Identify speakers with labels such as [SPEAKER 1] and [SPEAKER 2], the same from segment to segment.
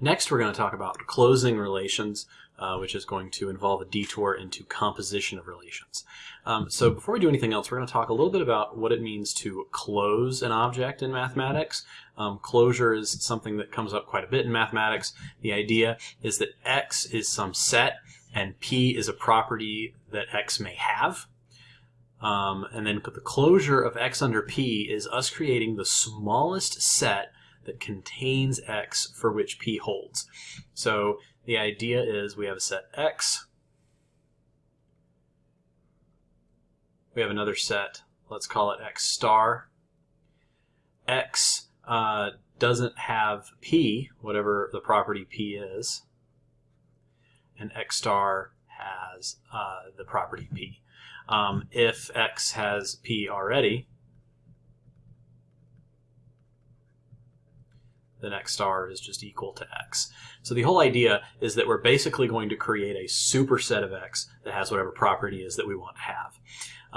[SPEAKER 1] Next, we're going to talk about closing relations, uh, which is going to involve a detour into composition of relations. Um, so before we do anything else, we're going to talk a little bit about what it means to close an object in mathematics. Um, closure is something that comes up quite a bit in mathematics. The idea is that X is some set and P is a property that X may have. Um, and then the closure of X under P is us creating the smallest set that contains x for which p holds. So the idea is we have a set x. We have another set, let's call it x star. x uh, doesn't have p, whatever the property p is, and x star has uh, the property p. Um, if x has p already, then x star is just equal to x. So the whole idea is that we're basically going to create a superset of x that has whatever property is that we want to have.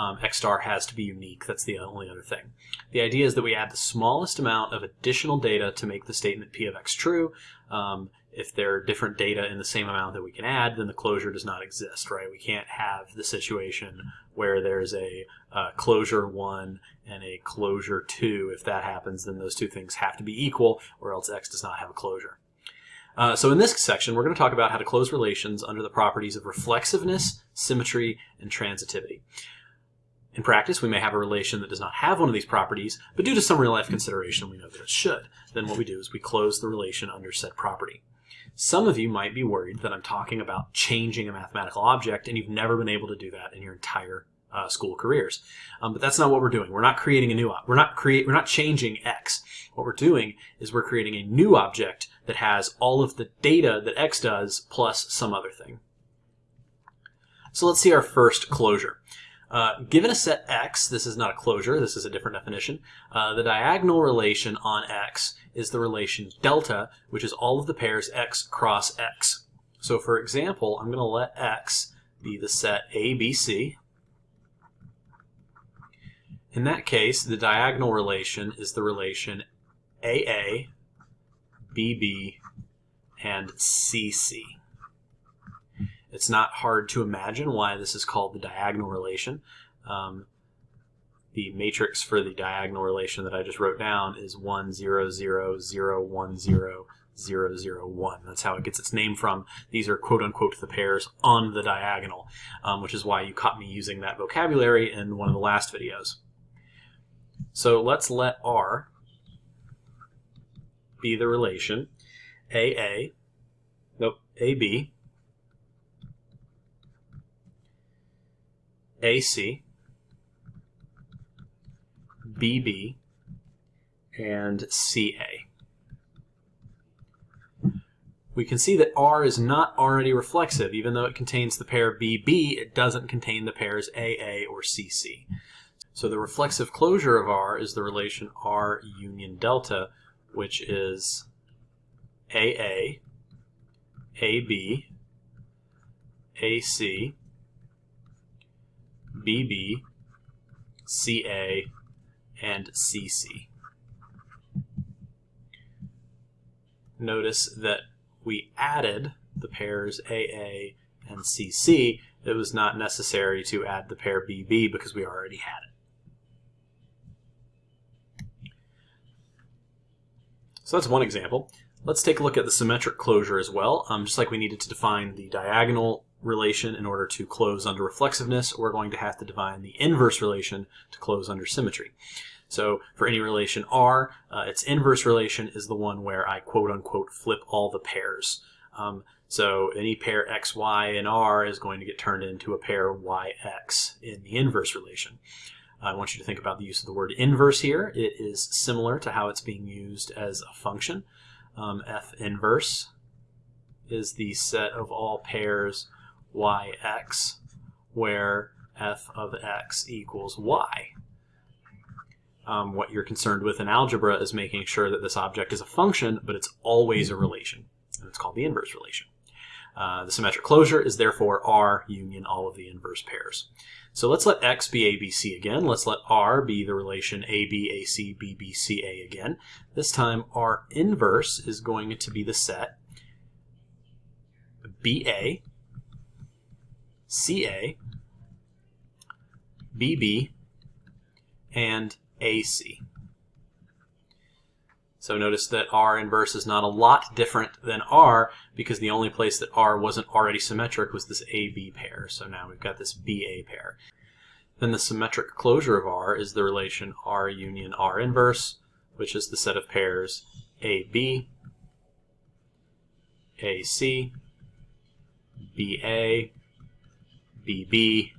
[SPEAKER 1] Um, x star has to be unique. That's the only other thing. The idea is that we add the smallest amount of additional data to make the statement p of x true. Um, if there are different data in the same amount that we can add, then the closure does not exist, right? We can't have the situation where there's a uh, closure 1 and a closure 2. If that happens, then those two things have to be equal, or else x does not have a closure. Uh, so in this section, we're going to talk about how to close relations under the properties of reflexiveness, symmetry, and transitivity. In practice, we may have a relation that does not have one of these properties, but due to some real-life consideration, we know that it should. Then what we do is we close the relation under said property. Some of you might be worried that I'm talking about changing a mathematical object and you've never been able to do that in your entire uh, school careers. Um, but that's not what we're doing. We're not creating a new, we're not create, we're not changing X. What we're doing is we're creating a new object that has all of the data that X does plus some other thing. So let's see our first closure. Uh, given a set X, this is not a closure, this is a different definition, uh, the diagonal relation on X is the relation delta, which is all of the pairs X cross X. So for example, I'm going to let X be the set ABC. In that case, the diagonal relation is the relation AA, BB, and CC. It's not hard to imagine why this is called the diagonal relation. Um, the matrix for the diagonal relation that I just wrote down is 1, 0, 0, 0, 1, 0, 0, 0, 1. That's how it gets its name from. These are quote-unquote the pairs on the diagonal, um, which is why you caught me using that vocabulary in one of the last videos. So let's let R be the relation AA, nope, AB AC, BB, and CA. We can see that R is not already reflexive. Even though it contains the pair BB, it doesn't contain the pairs AA or CC. So the reflexive closure of R is the relation R union delta, which is AA, AB, AC, BB, CA, and CC. Notice that we added the pairs AA and CC. It was not necessary to add the pair BB because we already had it. So that's one example. Let's take a look at the symmetric closure as well. Um, just like we needed to define the diagonal relation in order to close under reflexiveness, we're going to have to define the inverse relation to close under symmetry. So for any relation R, uh, its inverse relation is the one where I quote unquote flip all the pairs. Um, so any pair xy in R is going to get turned into a pair yx in the inverse relation. I want you to think about the use of the word inverse here. It is similar to how it's being used as a function. Um, f inverse is the set of all pairs yx, where f of x equals y. Um, what you're concerned with in algebra is making sure that this object is a function, but it's always a relation. And it's called the inverse relation. Uh, the symmetric closure is therefore R union all of the inverse pairs. So let's let X be ABC again. Let's let R be the relation AB, again. This time R inverse is going to be the set BA, CA, BB, and AC. So notice that R inverse is not a lot different than R because the only place that R wasn't already symmetric was this AB pair. So now we've got this BA pair. Then the symmetric closure of R is the relation R union R inverse, which is the set of pairs AB, AC, BA, BB,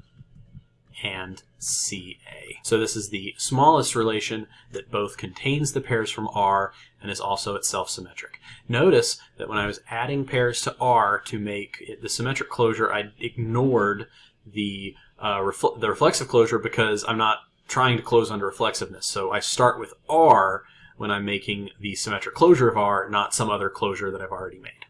[SPEAKER 1] and CA. So this is the smallest relation that both contains the pairs from R and is also itself symmetric. Notice that when I was adding pairs to R to make it the symmetric closure, I ignored the, uh, refl the reflexive closure because I'm not trying to close under reflexiveness. So I start with R when I'm making the symmetric closure of R, not some other closure that I've already made.